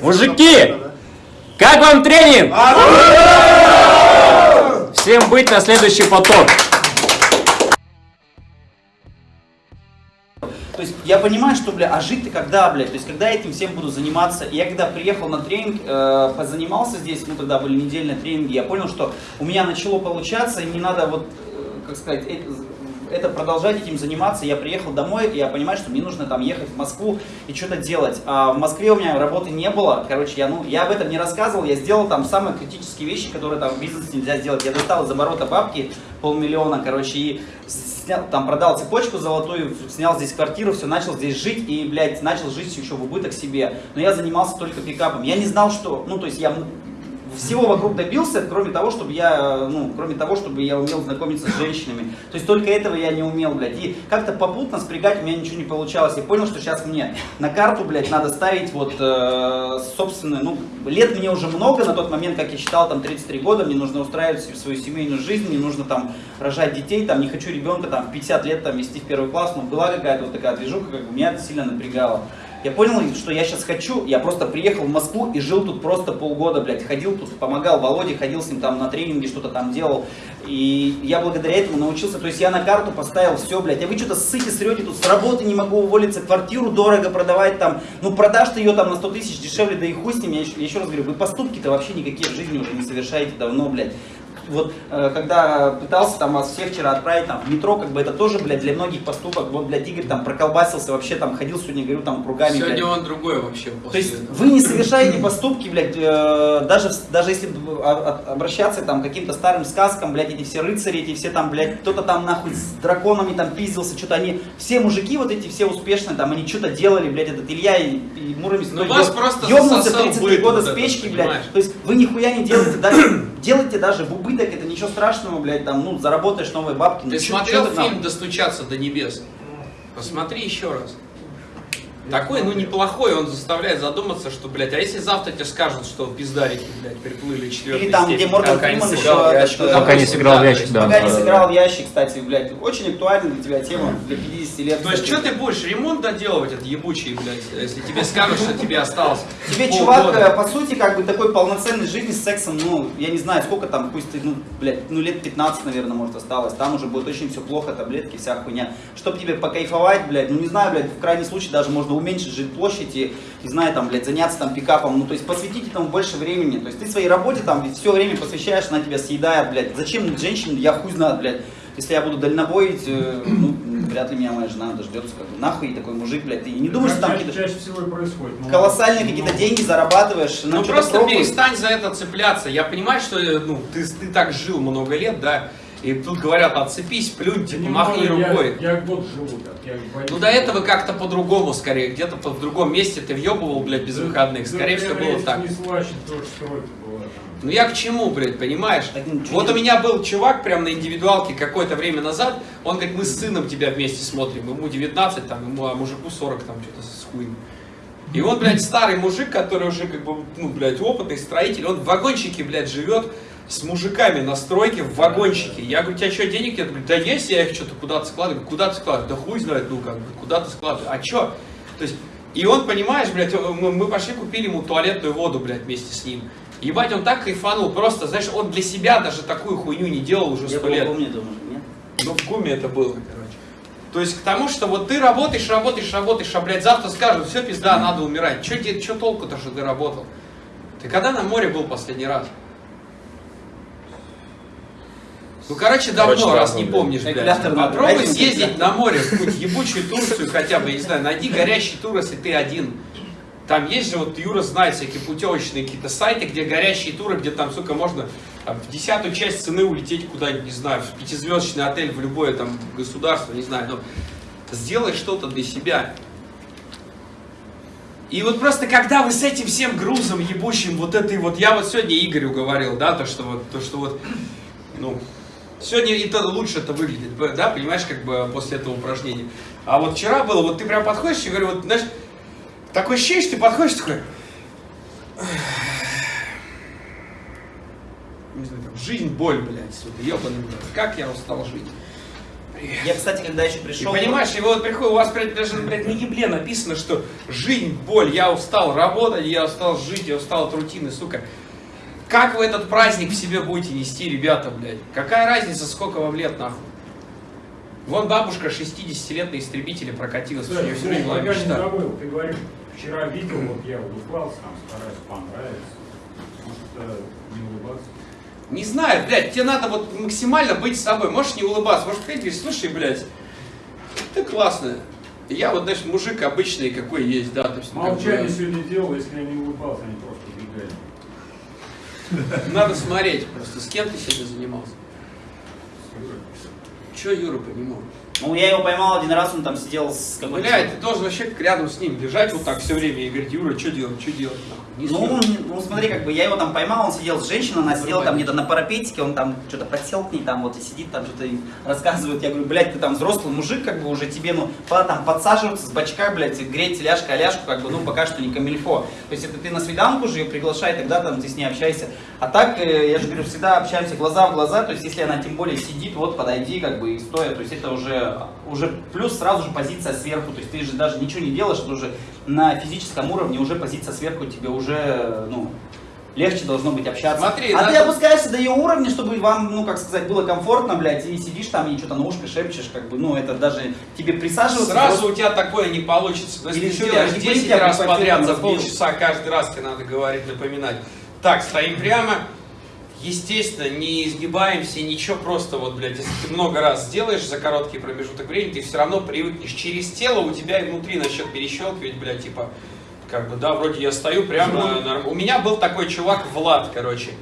Мужики, как вам тренинг? Всем быть на следующий поток. То есть я понимаю, что, бля, а жить-то когда, блядь? То есть когда я этим всем буду заниматься? И я когда приехал на тренинг, э, позанимался здесь, ну тогда были недельные тренинги, я понял, что у меня начало получаться, и не надо вот, э, как сказать, э, это продолжать этим заниматься. Я приехал домой, и я понимаю, что мне нужно там ехать в Москву и что-то делать. А в Москве у меня работы не было. Короче, я, ну, я об этом не рассказывал. Я сделал там самые критические вещи, которые там в бизнесе нельзя сделать. Я достал из оборота бабки полмиллиона, короче, и снял, там продал цепочку золотую, снял здесь квартиру, все, начал здесь жить и, блядь, начал жить еще в убыток себе. Но я занимался только пикапом. Я не знал, что, ну, то есть я всего вокруг добился, кроме того, чтобы я, ну, кроме того, чтобы я умел знакомиться с женщинами. То есть только этого я не умел, блядь. И как-то попутно спрягать у меня ничего не получалось. Я понял, что сейчас мне на карту, блядь, надо ставить вот э, собственную, ну, лет мне уже много, на тот момент, как я считал, там 33 года, мне нужно устраивать свою семейную жизнь, мне нужно там рожать детей, там не хочу ребенка там в 50 лет там вести в первый класс, но была какая-то вот такая движуха, как бы меня это сильно напрягало. Я понял, что я сейчас хочу, я просто приехал в Москву и жил тут просто полгода, блядь, ходил тут, помогал Володе, ходил с ним там на тренинги, что-то там делал. И я благодаря этому научился, то есть я на карту поставил все, блядь, а вы что-то ссыте, срете, тут с работы не могу уволиться, квартиру дорого продавать там, ну продашь ты ее там на 100 тысяч дешевле, да и хуй с ним, я еще, я еще раз говорю, вы поступки-то вообще никакие в жизни уже не совершаете давно, блядь вот э, когда пытался там вас всех вчера отправить там в метро, как бы это тоже, блядь, для многих поступок, вот, блядь, Игорь там проколбасился вообще, там ходил сегодня, говорю, там кругами, Сегодня блядь. он другой вообще. То есть вы не совершаете поступки, блядь, э, даже, даже если а, а, обращаться там к каким-то старым сказкам, блядь, эти все рыцари, эти все там, блядь, кто-то там нахуй с драконами там пиздился, что-то они, все мужики вот эти все успешные, там, они что-то делали, блядь, этот Илья и, и Муромец, Ну, вас просто ёбнулся засосал 33 быт года с печки, блядь, то есть вы нихуя не делаете, даже, делайте даже в убыток, это ничего страшного, блядь, там, ну, заработаешь новые бабки. ну, Ты чё- смотрел ты там? фильм «Достучаться до небес»? Посмотри еще раз. Такой, ну, неплохой, он заставляет задуматься, что, блядь, а если завтра тебе скажут, что пиздарики, блядь, приплыли четвертый Или там, где Морган Фриман еще... ящик. этот, Пока не сыграл в ящик, да. Пока не сыграл в ящик, кстати, блядь, очень актуальна для тебя тема для 50 лет. То есть, что ты будешь ремонт доделывать, этот ебучий, блядь, если тебе скажут, что тебе осталось Тебе чувак, э, по сути, как бы такой полноценной жизни с сексом, ну, я не знаю, сколько там, пусть, ты, ну, блядь, ну, лет 15, наверное, может, осталось, там уже будет очень все плохо, таблетки, вся хуйня. Чтоб тебе покайфовать, блядь, ну, не знаю, блядь, в крайнем случае даже можно уменьшить жилплощадь и, не знаю, там, блядь, заняться там пикапом, ну, то есть посвятить этому больше времени, то есть ты своей работе там все время посвящаешь, она тебя съедает, блядь, зачем женщине, я хуй знаю, блядь, если я буду дальнобоить, э, ну, вряд ли меня моя жена дождется, как бы, нахуй такой мужик, блядь, ты не думаешь, что там какие-то чаще всего и происходит. Ну, колоссальные какие-то деньги зарабатываешь, Ну что-то просто пробуй. перестань за это цепляться. Я понимаю, что э, ну, ты, ты так жил много лет, да, и тут говорят, отцепись, плюнь, типа, махни могу, я- рукой. Я, год живу так. Я боюсь. Ну до этого как-то по-другому скорее, где-то по- в другом месте ты въебывал, блядь, без выходных. Скорее всего было так. Не слащит, тоже стройка была там. Ну я к чему, блядь, понимаешь? Ничего Вот у меня был чувак прям на индивидуалке какое-то время назад, он говорит, мы с сыном тебя вместе смотрим, ему 19, там, ему, а мужику 40, там, что-то с хуем. И он, блядь, старый мужик, который уже, как бы, ну, блядь, опытный строитель, он в вагончике, блядь, живет с мужиками на стройке в вагончике. Я говорю, у тебя что, денег нет? Говорит, да есть, я их что-то куда-то складываю. Куда ты складываешь? Да хуй знает, ну, как бы, куда ты складываешь? А что? То есть, и он, понимаешь, блядь, мы, мы пошли купили ему туалетную воду, блядь, вместе с ним. Ебать, он так кайфанул, просто, знаешь, он для себя даже такую хуйню не делал уже Я сто лет. помню, думаю, нет? Ну, в гуме это было, короче. То есть к тому, что вот ты работаешь, работаешь, работаешь, а, блядь, завтра скажут, все, пизда, надо умирать. Че, че толку-то, что ты работал? Ты когда на море был последний раз? Ну, короче, давно, Короче, раз давно, не помнишь, блядь. Попробуй съездить на море, в какую-нибудь ебучую Турцию хотя бы, я не знаю, найди горящий тур, если ты один. Там есть же, вот Юра знает всякие путевочные какие-то сайты, где горящие туры, где там, сука, можно там, в десятую часть цены улететь куда-нибудь, не знаю, в пятизвездочный отель, в любое там государство, не знаю, но сделай что-то для себя. И вот просто когда вы с этим всем грузом ебучим, вот этой вот, я вот сегодня Игорю говорил, да, то, что вот, то, что вот, ну, сегодня это лучше это выглядит, да, понимаешь, как бы после этого упражнения. А вот вчера было, вот ты прям подходишь и говорю, вот, знаешь, такое ощущение, что ты подходишь такой, не знаю, там, жизнь, боль, блядь, сука, ебаный, блядь, как я устал жить. Я, кстати, когда еще И пришел... понимаешь, и вот приходит, у вас блядь, даже блядь, на ебле написано, что жизнь, боль, я устал работать, я устал жить, я устал от рутины, сука. Как вы этот праздник в себе будете нести, ребята, блядь? Какая разница, сколько вам лет, нахуй? Вон бабушка 60 лет на истребителе прокатилась, у нее всю жизнь была пока не мечта. забыл, ты говоришь, вчера видел, вот я улыбался, там стараюсь понравиться. Может, э, не улыбаться? Не знаю, блядь, тебе надо вот максимально быть собой. Можешь не улыбаться, можешь приходить и говорить, слушай, блядь, ты классная. Я вот, знаешь, мужик обычный, какой есть, да, то есть, ну, как бы, Молчание сегодня делал, если я не улыбался, они просто убегали. Надо смотреть просто, с кем ты сегодня занимался. Че Юра понимал? Ну, я его поймал один раз, он там сидел с какой-то... Блядь, ты должен вообще рядом с ним лежать вот так все время и говорить, Юра, что делать, что делать. Не Ну, ну, смотри, как бы я его там поймал, он сидел с женщиной, она сидела там где-то на парапетике, он там что-то подсел к ней, там вот и сидит, там что-то рассказывает. Я говорю, блядь, ты там взрослый мужик, как бы уже тебе, ну, пора там подсаживаться с бачка, блядь, греть ляжка ляжку, как бы, ну, пока что не камильфо. То есть это ты на свиданку же ее приглашай, тогда там ты с ней общайся. А так, э, я же говорю, всегда общаемся глаза в глаза, то есть если она тем более сидит, вот подойди, как бы, и стоя, то есть это уже, уже плюс сразу же позиция сверху, то есть ты же даже ничего не делаешь, это уже на физическом уровне уже позиция сверху тебе уже, ну, легче должно быть общаться. Смотри, а ты опускаешься до ее уровня, чтобы вам, ну, как сказать, было комфортно, блядь, и сидишь там и что-то на ушко шепчешь, как бы, ну, это даже тебе присаживаться. Сразу просто- у тебя такое не получится. Но если Или ты не 10 понимаю, раз подряд за полчаса, каждый раз тебе надо говорить, напоминать. Так, стоим прямо. Естественно, не изгибаемся, ничего, просто вот, блядь, если ты много раз сделаешь за короткий промежуток времени, ты все равно привыкнешь. Через тело у тебя и внутри начнет перещелкивать, блядь, типа, как бы, да, вроде я стою прямо, норм- у меня был такой чувак, Влад, короче,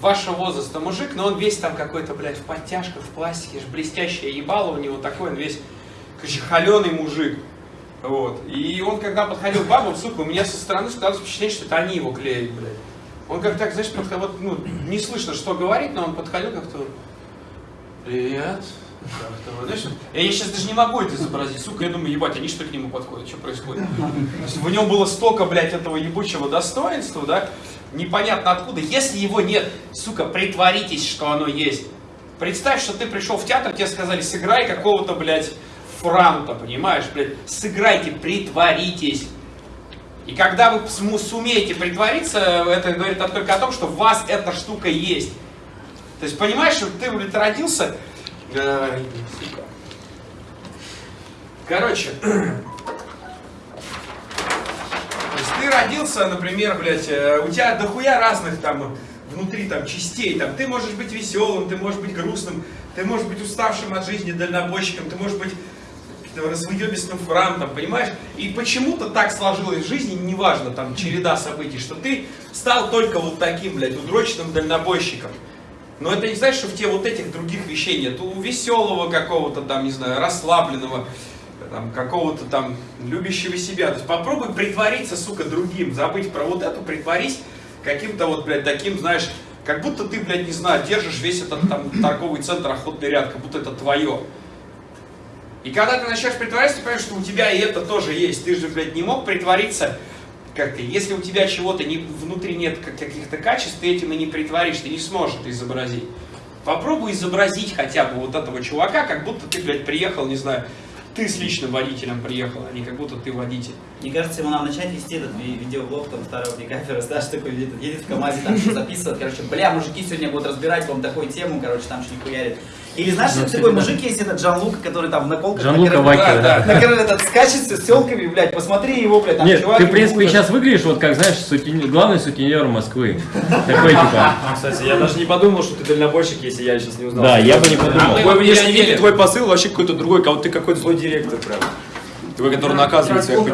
вашего возраста мужик, но он весь там какой-то, блядь, в подтяжках, в пластике, ж блестящее ебало у него такой, он весь, короче, холеный мужик. Вот. И он, когда подходил к бабам, сука, у меня со стороны складывалось впечатление, что это они его клеят, блядь. Он как так, знаешь, подходил, вот, ну, не слышно, что говорит, но он подходил как-то, привет, как-то, знаешь, я сейчас даже не могу это изобразить, сука, я думаю, ебать, они что к нему подходят, что происходит? В нем было столько, блядь, этого ебучего достоинства, да, непонятно откуда, если его нет, сука, притворитесь, что оно есть. Представь, что ты пришел в театр, тебе сказали, сыграй какого-то, блядь, франта, понимаешь, блядь, сыграйте, притворитесь. И когда вы сумеете притвориться, это говорит только о том, что в вас эта штука есть. То есть, понимаешь, что ты, родился... Сука. Короче, то есть ты родился, например, блядь, э, у тебя дохуя разных там внутри там частей, там ты можешь быть веселым, ты можешь быть грустным, ты можешь быть уставшим от жизни дальнобойщиком, ты можешь быть развоебистым франтом, понимаешь? И почему-то так сложилось в жизни, неважно, там, череда событий, что ты стал только вот таким, блядь, удроченным дальнобойщиком. Но это не значит, что в тебе вот этих других вещей нет. У веселого какого-то там, не знаю, расслабленного, там, какого-то там любящего себя. То есть попробуй притвориться, сука, другим, забыть про вот это, притворись каким-то вот, блядь, таким, знаешь, как будто ты, блядь, не знаю, держишь весь этот там торговый центр, охотный ряд, как будто это твое. И когда ты начнешь притворяться, ты понимаешь, что у тебя и это тоже есть. Ты же, блядь, не мог притвориться как-то. Если у тебя чего-то не, внутри нет как- каких-то качеств, ты этим и не притворишь, ты не сможешь это изобразить. Попробуй изобразить хотя бы вот этого чувака, как будто ты, блядь, приехал, не знаю, ты с личным водителем приехал, а не как будто ты водитель. Мне кажется, ему надо начать вести этот ви- видеоблог там старого декапера, знаешь, такой едет, едет в КамАЗе, там записывает, короче, бля, мужики сегодня будут разбирать вам такую тему, короче, там что-нибудь хуярит. Или знаешь, Ну, такой мужик есть, этот Джан Лука, который там в наколках... Жан-Лука на кор- Вакер, да. На этот скачет с телками, блядь, посмотри его, блядь, там Нет, чувак... ты, в принципе, сейчас выглядишь вот как, знаешь, главный сутенер Москвы. Такой типа. Кстати, я даже не подумал, что ты дальнобойщик, если я сейчас не узнал. Да, я бы не А подумал. вот внешний не вид и верим. твой посыл вообще какой-то другой, кого ты какой-то злой директор прям. Твой, который наказывает своих.